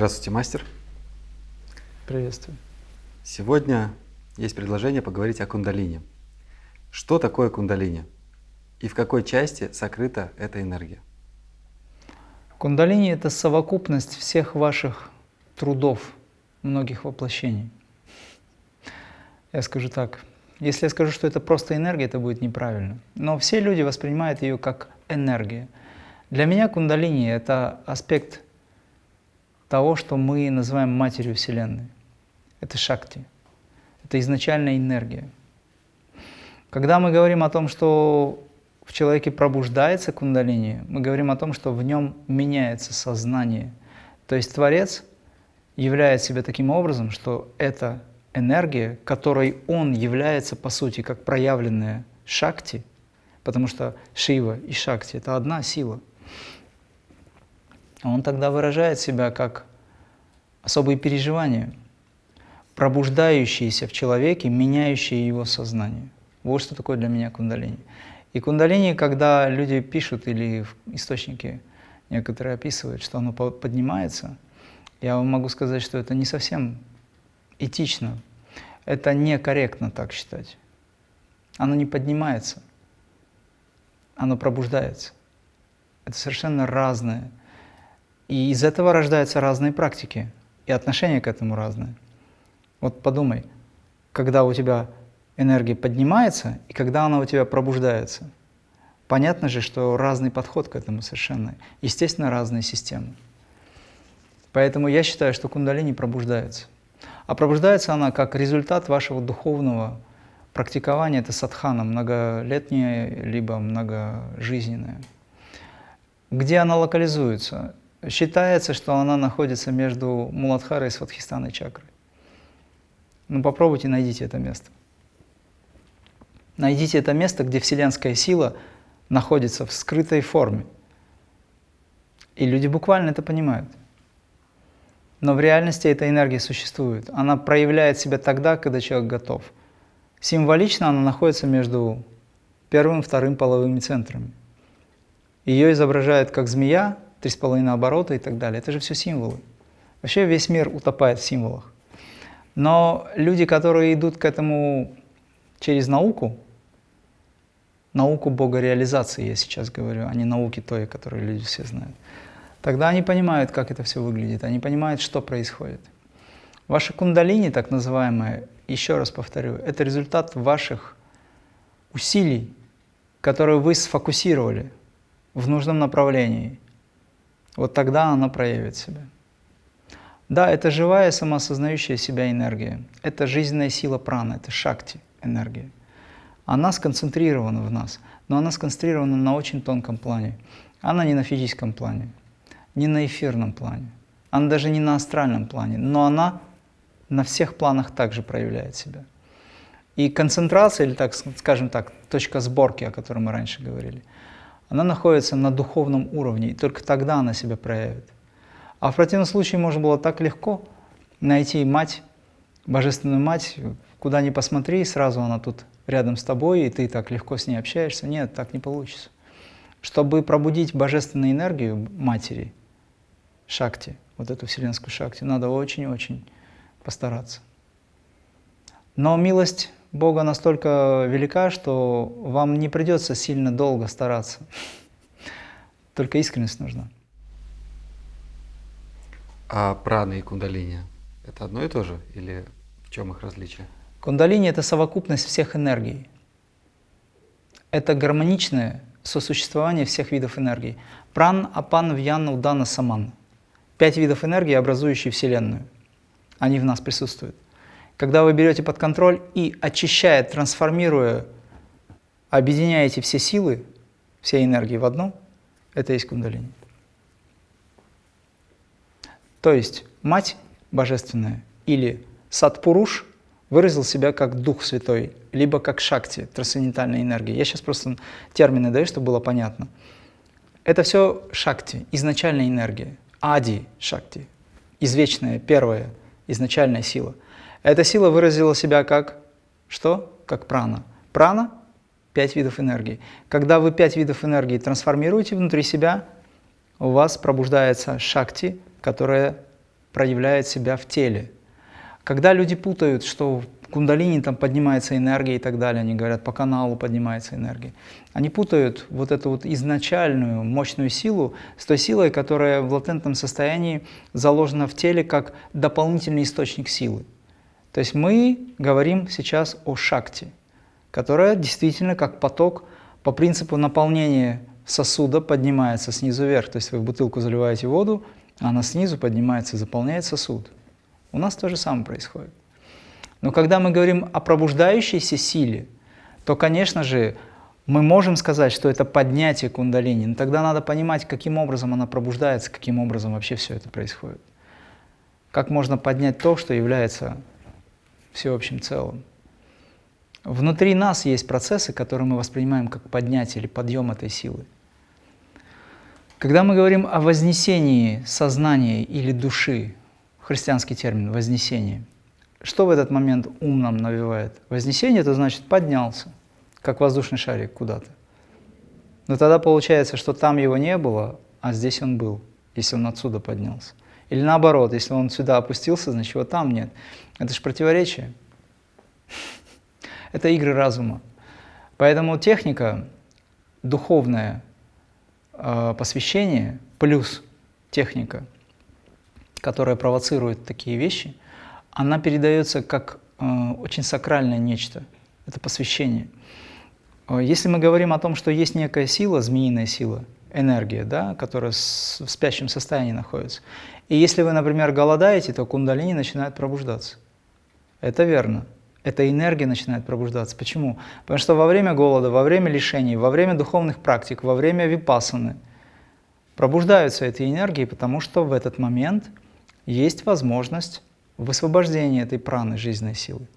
Здравствуйте, мастер. Приветствую. Сегодня есть предложение поговорить о кундалине. Что такое кундалини и в какой части сокрыта эта энергия? Кундалини – это совокупность всех ваших трудов, многих воплощений. Я скажу так, если я скажу, что это просто энергия, это будет неправильно. Но все люди воспринимают ее как энергия. Для меня кундалини – это аспект того, что мы называем матерью Вселенной. Это шакти, это изначальная энергия. Когда мы говорим о том, что в человеке пробуждается кундалини, мы говорим о том, что в нем меняется сознание. То есть Творец являет себя таким образом, что эта энергия, которой он является, по сути, как проявленная шакти, потому что Шива и шакти – это одна сила, он тогда выражает себя как особые переживания, пробуждающиеся в человеке, меняющие его сознание. Вот что такое для меня кундалини. И кундалини, когда люди пишут или источники некоторые описывают, что оно поднимается, я вам могу сказать, что это не совсем этично. Это некорректно так считать. Оно не поднимается, оно пробуждается. Это совершенно разное. И из этого рождаются разные практики, и отношения к этому разные. Вот подумай, когда у тебя энергия поднимается и когда она у тебя пробуждается. Понятно же, что разный подход к этому совершенно. Естественно, разные системы. Поэтому я считаю, что кундалини пробуждается. А пробуждается она как результат вашего духовного практикования, это садхана, многолетняя, либо многожизненная. Где она локализуется? Считается, что она находится между Муладхарой и Сватхистаной чакрой. Ну попробуйте, найдите это место. Найдите это место, где вселенская сила находится в скрытой форме. И люди буквально это понимают. Но в реальности эта энергия существует. Она проявляет себя тогда, когда человек готов. Символично она находится между первым и вторым половыми центрами. Ее изображают как змея, три с половиной оборота и так далее. Это же все символы. Вообще весь мир утопает в символах. Но люди, которые идут к этому через науку, науку богореализации я сейчас говорю, а не науки той, которую люди все знают, тогда они понимают, как это все выглядит, они понимают, что происходит. Ваши кундалини, так называемые, еще раз повторю, это результат ваших усилий, которые вы сфокусировали в нужном направлении. Вот тогда она проявит себя. Да, это живая, самоосознающая себя энергия. Это жизненная сила праны, это шакти энергия. Она сконцентрирована в нас, но она сконцентрирована на очень тонком плане. Она не на физическом плане, не на эфирном плане, она даже не на астральном плане, но она на всех планах также проявляет себя. И концентрация, или так скажем так, точка сборки, о которой мы раньше говорили, она находится на духовном уровне, и только тогда она себя проявит. А в противном случае можно было так легко найти мать, божественную мать, куда ни посмотри, сразу она тут рядом с тобой, и ты так легко с ней общаешься. Нет, так не получится. Чтобы пробудить божественную энергию матери, шакти, вот эту вселенскую шакти, надо очень-очень постараться. Но милость Бога настолько велика, что вам не придется сильно долго стараться. Только искренность нужна. А праны и кундалини – это одно и то же или в чем их различие? Кундалини – это совокупность всех энергий. Это гармоничное сосуществование всех видов энергии. Пран, апан, вьяна, удана, саман. Пять видов энергии, образующие Вселенную. Они в нас присутствуют. Когда вы берете под контроль и очищая, трансформируя, объединяете все силы, все энергии в одну, это есть кундалини. То есть Мать Божественная или Сатпуруш выразил себя как Дух Святой, либо как Шакти, трансцендентальная энергия. Я сейчас просто термины даю, чтобы было понятно. Это все Шакти, изначальная энергия, Ади Шакти, извечная, первая, изначальная сила. Эта сила выразила себя как что? Как прана. Прана – пять видов энергии. Когда вы пять видов энергии трансформируете внутри себя, у вас пробуждается шакти, которая проявляет себя в теле. Когда люди путают, что кундалини там поднимается энергия и так далее, они говорят, по каналу поднимается энергия. Они путают вот эту вот изначальную мощную силу с той силой, которая в латентном состоянии заложена в теле как дополнительный источник силы. То есть мы говорим сейчас о шакте, которая действительно как поток по принципу наполнения сосуда поднимается снизу вверх. То есть вы в бутылку заливаете воду, а она снизу поднимается и заполняет сосуд. У нас то же самое происходит. Но когда мы говорим о пробуждающейся силе, то, конечно же, мы можем сказать, что это поднятие кундалини, но тогда надо понимать, каким образом она пробуждается, каким образом вообще все это происходит. Как можно поднять то, что является всеобщим целым. Внутри нас есть процессы, которые мы воспринимаем как поднятие или подъем этой силы. Когда мы говорим о вознесении сознания или души, христианский термин «вознесение», что в этот момент ум нам навевает? Вознесение – это значит поднялся, как воздушный шарик куда-то. Но тогда получается, что там его не было, а здесь он был, если он отсюда поднялся. Или наоборот, если он сюда опустился, значит его там нет. Это же противоречие. Это игры разума. Поэтому техника, духовное э, посвящение плюс техника, которая провоцирует такие вещи, она передается как э, очень сакральное нечто. Это посвящение. Э, если мы говорим о том, что есть некая сила, змеиная сила, энергия, да, которая в спящем состоянии находится, и если вы, например, голодаете, то кундалини начинает пробуждаться. Это верно. Эта энергия начинает пробуждаться. Почему? Потому что во время голода, во время лишений, во время духовных практик, во время випасаны пробуждаются эти энергии, потому что в этот момент есть возможность высвобождения этой праны, жизненной силы.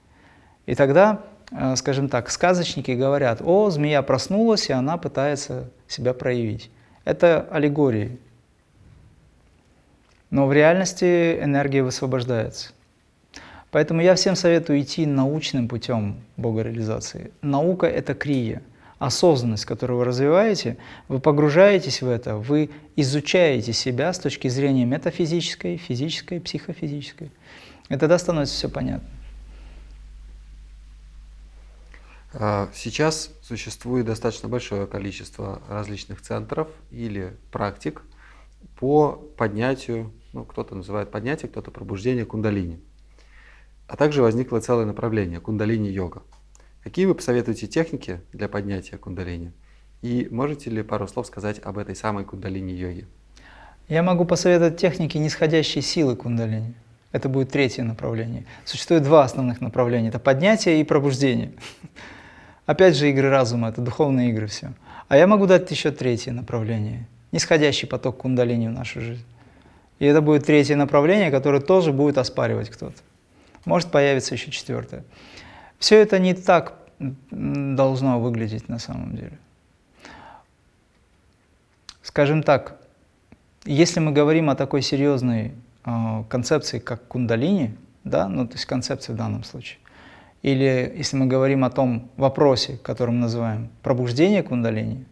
И тогда, э, скажем так, сказочники говорят, о, змея проснулась, и она пытается себя проявить. Это аллегории. Но в реальности энергия высвобождается. Поэтому я всем советую идти научным путем богореализации. Наука – это крия. Осознанность, которую вы развиваете, вы погружаетесь в это, вы изучаете себя с точки зрения метафизической, физической, психофизической. И тогда становится все понятно. А, сейчас существует достаточно большое количество различных центров или практик по поднятию, ну, кто-то называет поднятие, кто-то пробуждение кундалини. А также возникло целое направление – кундалини-йога. Какие вы посоветуете техники для поднятия кундалини? И можете ли пару слов сказать об этой самой кундалини-йоге? Я могу посоветовать техники нисходящей силы кундалини. Это будет третье направление. Существует два основных направления. Это поднятие и пробуждение. Опять же, игры разума, это духовные игры все. А я могу дать еще третье направление. Нисходящий поток кундалини в нашу жизнь. И это будет третье направление, которое тоже будет оспаривать кто-то. Может появиться еще четвертое. Все это не так должно выглядеть на самом деле. Скажем так, если мы говорим о такой серьезной э, концепции, как кундалини, да, ну то есть концепции в данном случае, или если мы говорим о том вопросе, который мы называем пробуждение кундалини,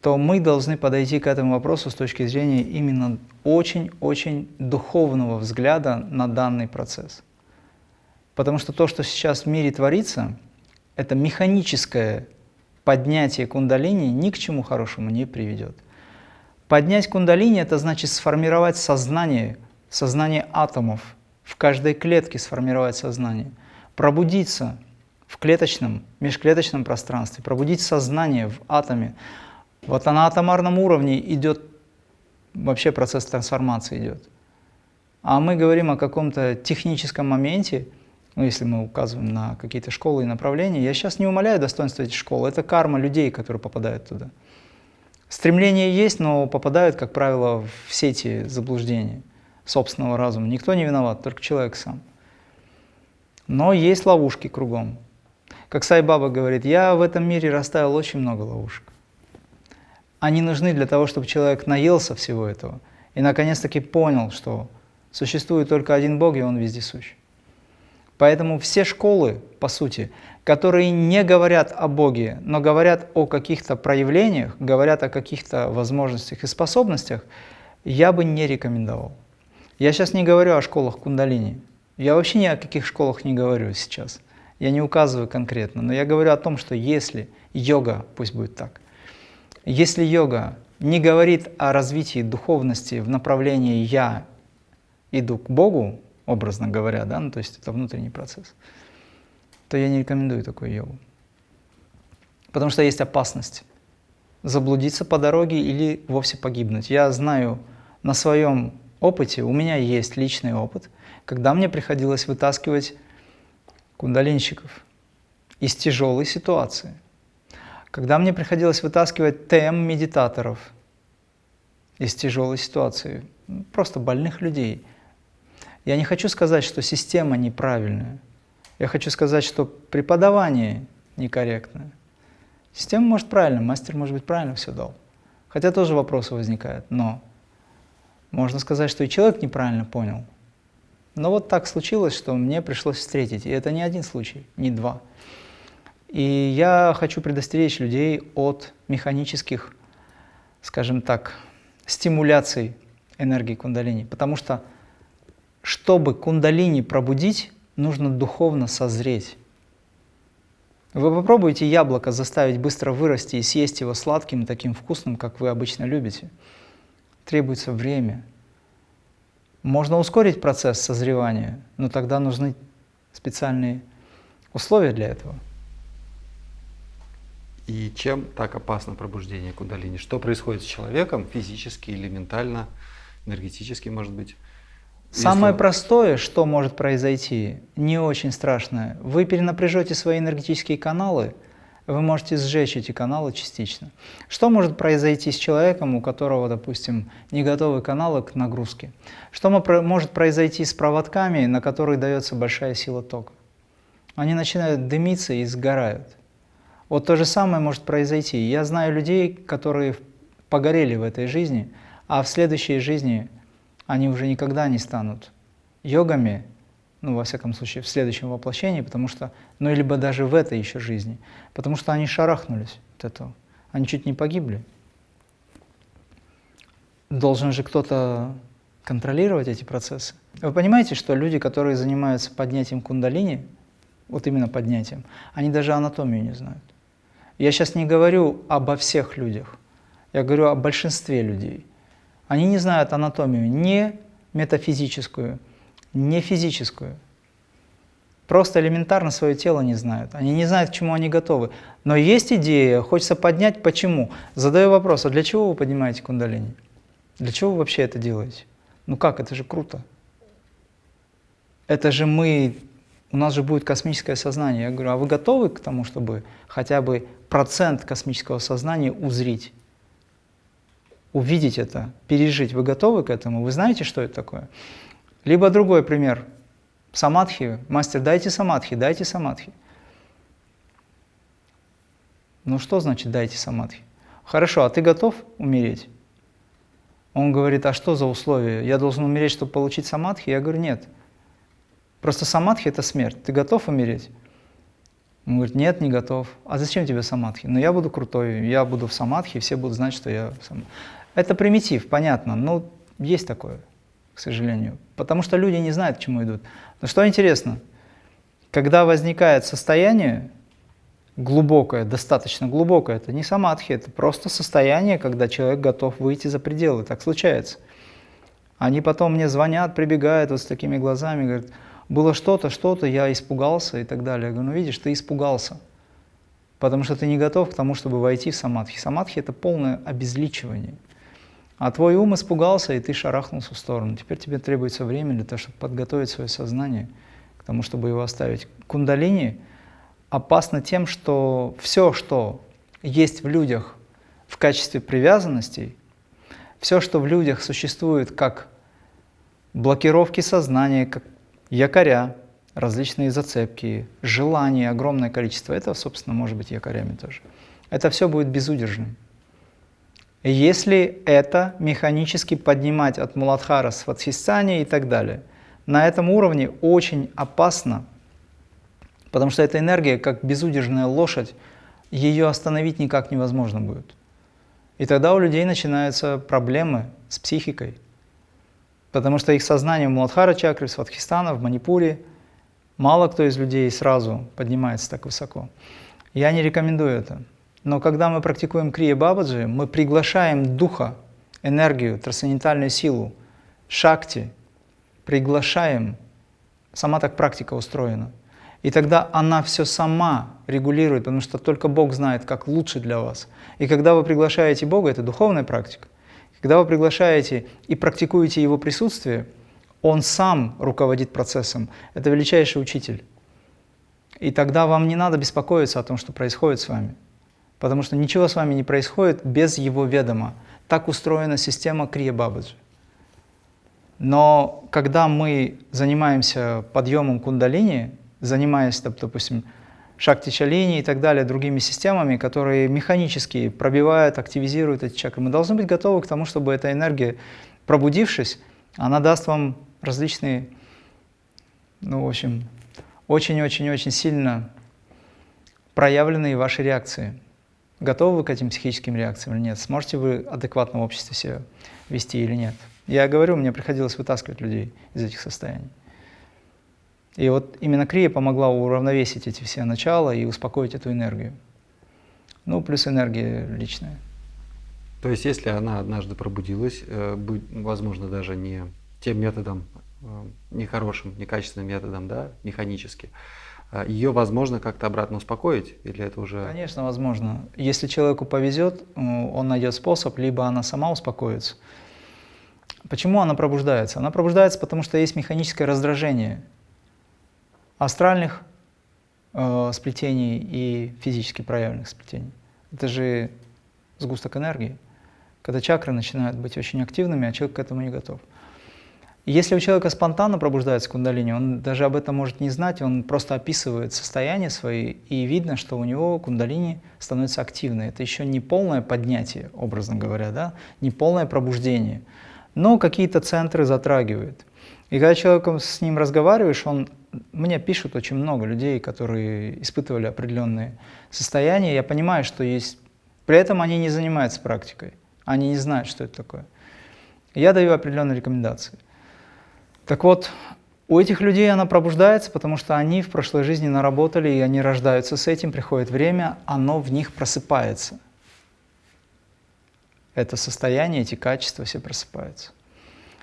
то мы должны подойти к этому вопросу с точки зрения именно очень-очень духовного взгляда на данный процесс. Потому что то, что сейчас в мире творится, это механическое поднятие кундалини ни к чему хорошему не приведет. Поднять кундалини – это значит сформировать сознание, сознание атомов, в каждой клетке сформировать сознание, пробудиться в клеточном, межклеточном пространстве, пробудить сознание в атоме. Вот на атомарном уровне идет вообще процесс трансформации идет. А мы говорим о каком-то техническом моменте, ну, если мы указываем на какие-то школы и направления. Я сейчас не умоляю достоинства этих школ, это карма людей, которые попадают туда. Стремление есть, но попадают, как правило, в сети заблуждений собственного разума. Никто не виноват, только человек сам. Но есть ловушки кругом. Как Сайбаба говорит, я в этом мире расставил очень много ловушек. Они нужны для того, чтобы человек наелся всего этого и наконец-таки понял, что существует только один Бог, и Он вездесущ. Поэтому все школы, по сути, которые не говорят о Боге, но говорят о каких-то проявлениях, говорят о каких-то возможностях и способностях, я бы не рекомендовал. Я сейчас не говорю о школах кундалини. Я вообще ни о каких школах не говорю сейчас. Я не указываю конкретно, но я говорю о том, что если йога, пусть будет так, если йога не говорит о развитии духовности в направлении «я иду к Богу», образно говоря, да, ну, то есть это внутренний процесс, то я не рекомендую такую йогу. Потому что есть опасность заблудиться по дороге или вовсе погибнуть. Я знаю на своем опыте, у меня есть личный опыт, когда мне приходилось вытаскивать кундалинщиков из тяжелой ситуации, когда мне приходилось вытаскивать ТМ-медитаторов из тяжелой ситуации, просто больных людей. Я не хочу сказать, что система неправильная. Я хочу сказать, что преподавание некорректное. Система может правильно, мастер может быть правильно все дал. Хотя тоже вопросы возникают, но можно сказать, что и человек неправильно понял. Но вот так случилось, что мне пришлось встретить. И это не один случай, не два. И я хочу предостеречь людей от механических, скажем так, стимуляций энергии кундалини. Потому что, чтобы кундалини пробудить, нужно духовно созреть. Вы попробуйте яблоко заставить быстро вырасти и съесть его сладким, таким вкусным, как вы обычно любите. Требуется время. Можно ускорить процесс созревания, но тогда нужны специальные условия для этого. И чем так опасно пробуждение кундалини? Что происходит с человеком физически или ментально, энергетически, может быть? Самое Если... простое, что может произойти, не очень страшное. Вы перенапряжете свои энергетические каналы, вы можете сжечь эти каналы частично. Что может произойти с человеком, у которого, допустим, не готовы каналы к нагрузке? Что может произойти с проводками, на которых дается большая сила тока? Они начинают дымиться и сгорают. Вот то же самое может произойти. Я знаю людей, которые погорели в этой жизни, а в следующей жизни они уже никогда не станут йогами, ну, во всяком случае, в следующем воплощении, потому что, ну, либо даже в этой еще жизни, потому что они шарахнулись от этого, они чуть не погибли. Должен же кто-то контролировать эти процессы. Вы понимаете, что люди, которые занимаются поднятием кундалини, вот именно поднятием, они даже анатомию не знают. Я сейчас не говорю обо всех людях, я говорю о большинстве людей. Они не знают анатомию не метафизическую, не физическую. Просто элементарно свое тело не знают. Они не знают, к чему они готовы. Но есть идея, хочется поднять. Почему? Задаю вопрос, а для чего вы поднимаете кундалини? Для чего вы вообще это делаете? Ну как, это же круто. Это же мы, у нас же будет космическое сознание. Я говорю, а вы готовы к тому, чтобы хотя бы процент космического сознания узрить? увидеть это, пережить. Вы готовы к этому? Вы знаете, что это такое? Либо другой пример. Самадхи. Мастер, дайте самадхи, дайте самадхи. Ну что значит дайте самадхи? Хорошо, а ты готов умереть? Он говорит, а что за условия? Я должен умереть, чтобы получить самадхи? Я говорю, нет. Просто самадхи – это смерть. Ты готов умереть? Он говорит, нет, не готов. А зачем тебе самадхи? Ну я буду крутой, я буду в самадхи, все будут знать, что я сам. Это примитив, понятно, но есть такое, к сожалению. Потому что люди не знают, к чему идут. Но что интересно, когда возникает состояние глубокое, достаточно глубокое, это не самадхи, это просто состояние, когда человек готов выйти за пределы, так случается. Они потом мне звонят, прибегают вот с такими глазами, говорят, было что-то, что-то, я испугался и так далее. Я говорю, ну видишь, ты испугался, потому что ты не готов к тому, чтобы войти в самадхи. Самадхи – это полное обезличивание. А твой ум испугался, и ты шарахнулся в сторону. Теперь тебе требуется время для того, чтобы подготовить свое сознание к тому, чтобы его оставить. Кундалини опасно тем, что все, что есть в людях в качестве привязанностей, все, что в людях существует как блокировки сознания, как якоря, различные зацепки, желания, огромное количество, это, собственно, может быть якорями тоже. Это все будет безудержным. Если это механически поднимать от Муладхара, Сватхистани и так далее, на этом уровне очень опасно, потому что эта энергия, как безудержная лошадь, ее остановить никак невозможно будет. И тогда у людей начинаются проблемы с психикой. Потому что их сознание в Муладхара чакре, в Сватхистана, в Манипуре, мало кто из людей сразу поднимается так высоко. Я не рекомендую это. Но когда мы практикуем Крия Бабаджи, мы приглашаем духа, энергию, трансцендентальную силу, шакти, приглашаем. Сама так практика устроена. И тогда она все сама регулирует, потому что только Бог знает, как лучше для вас. И когда вы приглашаете Бога, это духовная практика, когда вы приглашаете и практикуете Его присутствие, Он сам руководит процессом. Это величайший учитель. И тогда вам не надо беспокоиться о том, что происходит с вами. Потому что ничего с вами не происходит без Его ведома. Так устроена система Крия Бабаджи. Но когда мы занимаемся подъемом кундалини, занимаясь, допустим, шакти чалини и так далее, другими системами, которые механически пробивают, активизируют эти чакры, мы должны быть готовы к тому, чтобы эта энергия, пробудившись, она даст вам различные, ну, в общем, очень-очень-очень сильно проявленные ваши реакции. Готовы вы к этим психическим реакциям или нет? Сможете вы адекватно в обществе себя вести или нет? Я говорю, мне приходилось вытаскивать людей из этих состояний. И вот именно крия помогла уравновесить эти все начала и успокоить эту энергию. Ну, плюс энергия личная. То есть, если она однажды пробудилась, э, возможно, даже не тем методом, э, нехорошим, некачественным методом, да, механически, ее возможно как-то обратно успокоить? Или это уже... Конечно, возможно. Если человеку повезет, э, он найдет способ, либо она сама успокоится, Почему она пробуждается? Она пробуждается, потому что есть механическое раздражение астральных э, сплетений и физически проявленных сплетений. Это же сгусток энергии, когда чакры начинают быть очень активными, а человек к этому не готов. Если у человека спонтанно пробуждается кундалини, он даже об этом может не знать, он просто описывает состояние свои, и видно, что у него кундалини становится активной. Это еще не полное поднятие, образно говоря, да? не полное пробуждение – но какие-то центры затрагивает. И когда человеком с ним разговариваешь, он мне пишут очень много людей, которые испытывали определенные состояния. Я понимаю, что есть... При этом они не занимаются практикой. Они не знают, что это такое. Я даю определенные рекомендации. Так вот, у этих людей она пробуждается, потому что они в прошлой жизни наработали, и они рождаются с этим, приходит время, оно в них просыпается это состояние, эти качества все просыпаются.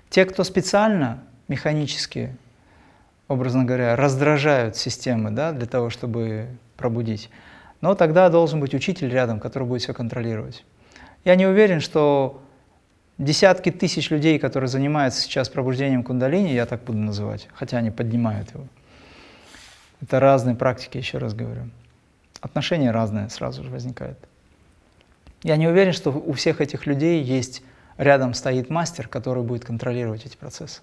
Те, кто специально, механически, образно говоря, раздражают системы да, для того, чтобы пробудить, но тогда должен быть учитель рядом, который будет все контролировать. Я не уверен, что десятки тысяч людей, которые занимаются сейчас пробуждением кундалини, я так буду называть, хотя они поднимают его. Это разные практики, еще раз говорю. Отношения разные сразу же возникают. Я не уверен, что у всех этих людей есть рядом стоит мастер, который будет контролировать эти процессы.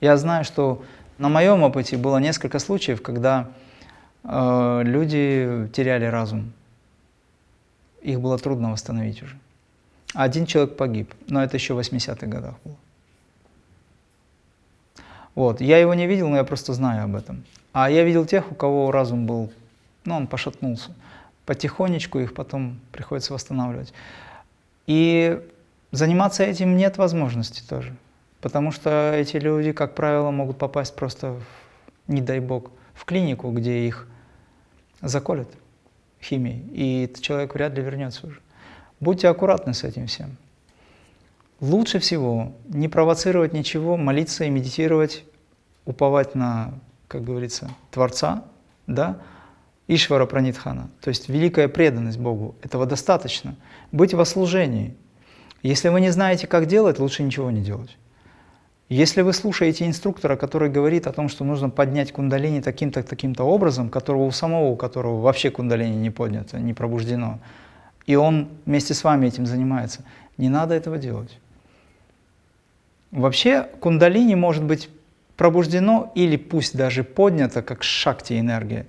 Я знаю, что на моем опыте было несколько случаев, когда э, люди теряли разум. Их было трудно восстановить уже. Один человек погиб, но это еще в 80-х годах было. Вот. Я его не видел, но я просто знаю об этом. А я видел тех, у кого разум был, ну, он пошатнулся потихонечку их потом приходится восстанавливать. И заниматься этим нет возможности тоже, потому что эти люди, как правило, могут попасть просто, в, не дай бог, в клинику, где их заколят химией, и человек вряд ли вернется уже. Будьте аккуратны с этим всем. Лучше всего не провоцировать ничего, молиться и медитировать, уповать на, как говорится, Творца, да, Ишвара Пранитхана, то есть великая преданность Богу. Этого достаточно. Быть во служении. Если вы не знаете, как делать, лучше ничего не делать. Если вы слушаете инструктора, который говорит о том, что нужно поднять кундалини таким-то, таким-то образом, которого у самого, у которого вообще кундалини не поднято, не пробуждено, и он вместе с вами этим занимается, не надо этого делать. Вообще кундалини может быть пробуждено или пусть даже поднято, как шакти энергия,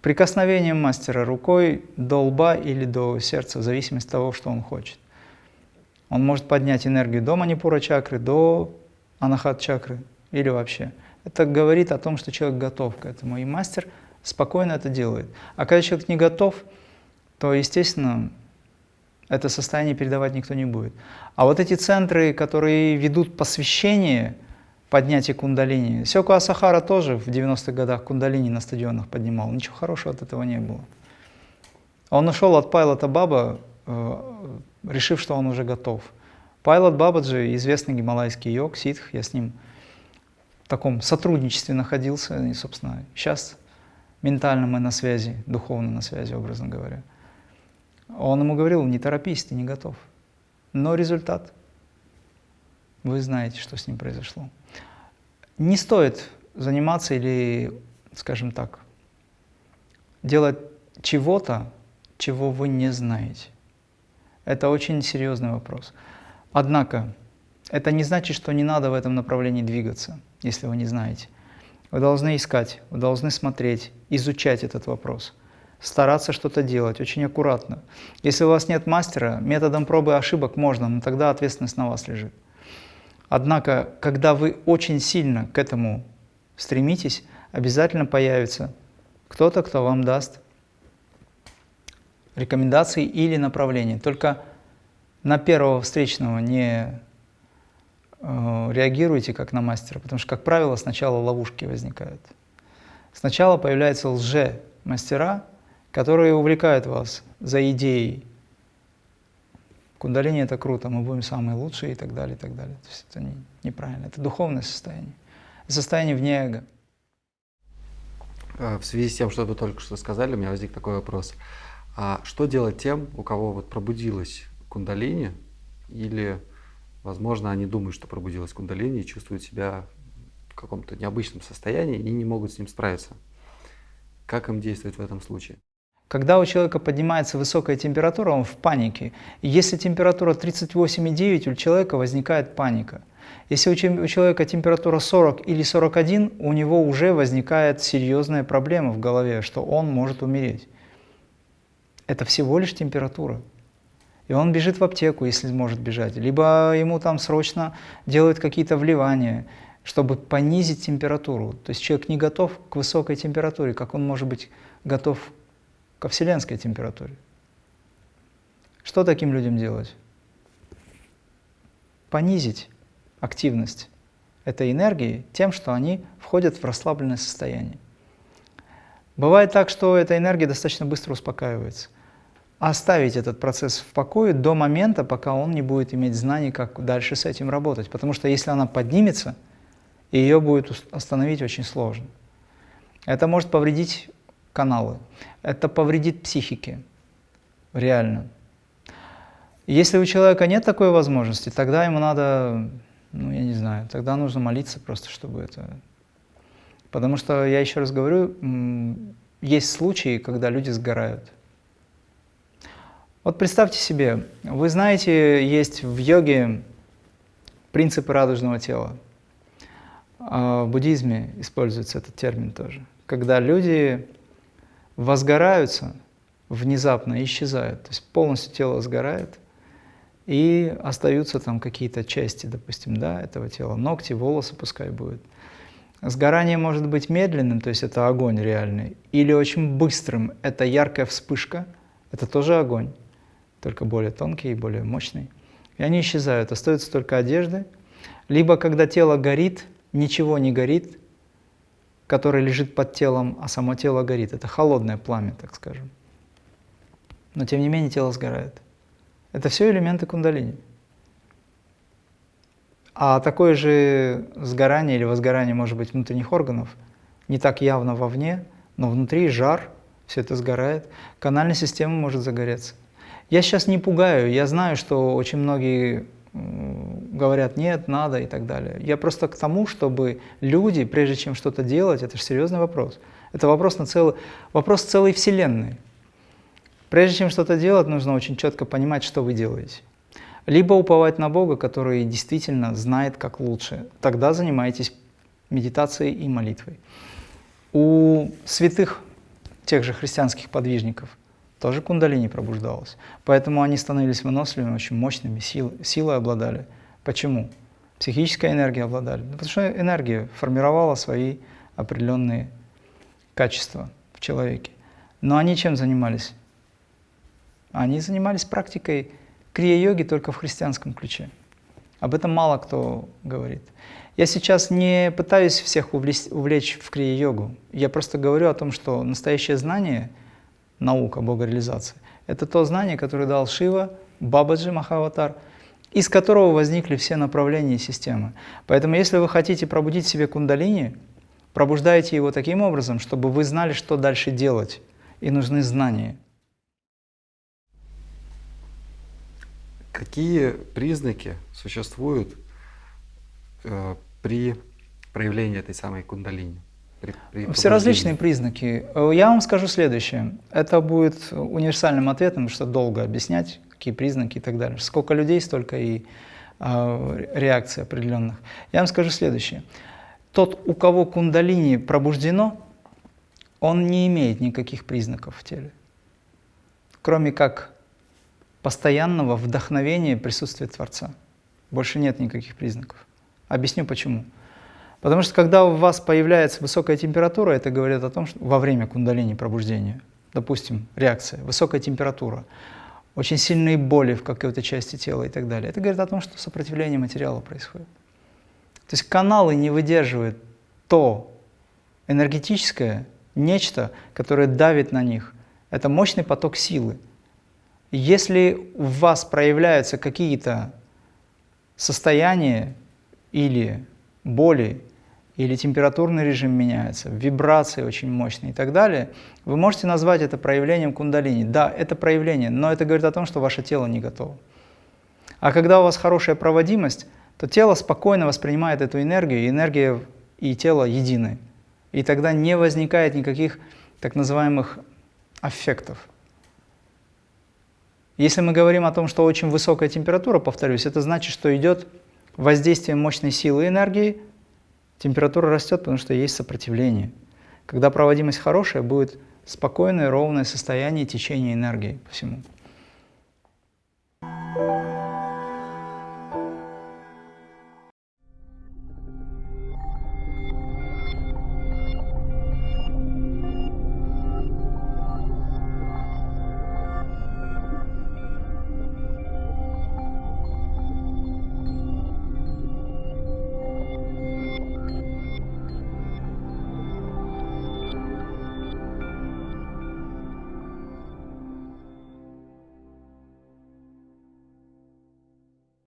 прикосновением мастера рукой до лба или до сердца, в зависимости от того, что он хочет. Он может поднять энергию до манипура чакры, до анахат чакры или вообще. Это говорит о том, что человек готов к этому, и мастер спокойно это делает. А когда человек не готов, то, естественно, это состояние передавать никто не будет. А вот эти центры, которые ведут посвящение, поднятие кундалини. Сёку Асахара тоже в 90-х годах кундалини на стадионах поднимал. Ничего хорошего от этого не было. Он ушел от Пайлота Баба, э, решив, что он уже готов. Пайлот Бабаджи, известный гималайский йог, ситх, я с ним в таком сотрудничестве находился, и, собственно, сейчас ментально мы на связи, духовно на связи, образно говоря. Он ему говорил, не торопись, ты не готов. Но результат, вы знаете, что с ним произошло. Не стоит заниматься или, скажем так, делать чего-то, чего вы не знаете. Это очень серьезный вопрос. Однако, это не значит, что не надо в этом направлении двигаться, если вы не знаете. Вы должны искать, вы должны смотреть, изучать этот вопрос, стараться что-то делать очень аккуратно. Если у вас нет мастера, методом пробы и ошибок можно, но тогда ответственность на вас лежит. Однако, когда вы очень сильно к этому стремитесь, обязательно появится кто-то, кто вам даст рекомендации или направления. Только на первого встречного не э, реагируйте как на мастера, потому что, как правило, сначала ловушки возникают. Сначала появляются лже-мастера, которые увлекают вас за идеей. Кундалини – это круто, мы будем самые лучшие и так далее, и так далее. То есть это не, неправильно, это духовное состояние, состояние вне эго. Э, в связи с тем, что вы только что сказали, у меня возник такой вопрос. А что делать тем, у кого вот пробудилась кундалини, или, возможно, они думают, что пробудилась кундалини и чувствуют себя в каком-то необычном состоянии и не могут с ним справиться? Как им действовать в этом случае? Когда у человека поднимается высокая температура, он в панике. И если температура 38,9, у человека возникает паника. Если у человека температура 40 или 41, у него уже возникает серьезная проблема в голове, что он может умереть это всего лишь температура. И он бежит в аптеку, если может бежать. Либо ему там срочно делают какие-то вливания, чтобы понизить температуру. То есть человек не готов к высокой температуре, как он может быть готов ко вселенской температуре. Что таким людям делать? Понизить активность этой энергии тем, что они входят в расслабленное состояние. Бывает так, что эта энергия достаточно быстро успокаивается оставить этот процесс в покое до момента, пока он не будет иметь знаний, как дальше с этим работать. Потому что если она поднимется, ее будет остановить очень сложно. Это может повредить каналы, это повредит психике, реально. Если у человека нет такой возможности, тогда ему надо, ну я не знаю, тогда нужно молиться просто, чтобы это... Потому что, я еще раз говорю, есть случаи, когда люди сгорают. Вот представьте себе, вы знаете, есть в йоге принципы радужного тела. А в буддизме используется этот термин тоже. Когда люди возгораются, внезапно исчезают, то есть полностью тело сгорает, и остаются там какие-то части, допустим, да, этого тела, ногти, волосы пускай будет. Сгорание может быть медленным, то есть это огонь реальный, или очень быстрым, это яркая вспышка, это тоже огонь только более тонкий и более мощный. И они исчезают, остаются только одежды. Либо когда тело горит, ничего не горит, которое лежит под телом, а само тело горит. Это холодное пламя, так скажем. Но тем не менее тело сгорает. Это все элементы кундалини. А такое же сгорание или возгорание может быть внутренних органов, не так явно вовне, но внутри жар, все это сгорает. Канальная система может загореться. Я сейчас не пугаю, я знаю, что очень многие говорят «нет, надо» и так далее. Я просто к тому, чтобы люди, прежде чем что-то делать, это же серьезный вопрос. Это вопрос, на целый, вопрос целой Вселенной. Прежде чем что-то делать, нужно очень четко понимать, что вы делаете. Либо уповать на Бога, который действительно знает, как лучше. Тогда занимайтесь медитацией и молитвой. У святых, тех же христианских подвижников, тоже кундалини пробуждалась. Поэтому они становились выносливыми, очень мощными, сил, силой обладали. Почему? Психической энергией обладали. Потому что энергия формировала свои определенные качества в человеке. Но они чем занимались? Они занимались практикой крия-йоги только в христианском ключе. Об этом мало кто говорит. Я сейчас не пытаюсь всех увлечь в крия-йогу. Я просто говорю о том, что настоящее знание, наука богореализации, это то знание, которое дал Шива, Бабаджи Махаватар, из которого возникли все направления системы. Поэтому если вы хотите пробудить в себе кундалини, пробуждайте его таким образом, чтобы вы знали, что дальше делать, и нужны знания. Какие признаки существуют э, при проявлении этой самой кундалини? При, при Все различные признаки. Э, я вам скажу следующее. Это будет универсальным ответом, что долго объяснять, какие признаки и так далее. Сколько людей, столько и э, реакций определенных. Я вам скажу следующее. Тот, у кого кундалини пробуждено, он не имеет никаких признаков в теле, кроме как постоянного вдохновения присутствия Творца. Больше нет никаких признаков. Объясню почему. Потому что когда у вас появляется высокая температура, это говорит о том, что во время кундалини пробуждения, допустим, реакция, высокая температура, очень сильные боли в какой-то части тела и так далее, это говорит о том, что сопротивление материала происходит. То есть каналы не выдерживают то энергетическое нечто, которое давит на них. Это мощный поток силы. Если у вас проявляются какие-то состояния или боли, или температурный режим меняется, вибрации очень мощные и так далее, вы можете назвать это проявлением кундалини. Да, это проявление, но это говорит о том, что ваше тело не готово. А когда у вас хорошая проводимость, то тело спокойно воспринимает эту энергию, и энергия и тело едины. И тогда не возникает никаких так называемых аффектов. Если мы говорим о том, что очень высокая температура, повторюсь, это значит, что идет воздействие мощной силы энергии, температура растет, потому что есть сопротивление. Когда проводимость хорошая, будет спокойное, ровное состояние течения энергии по всему.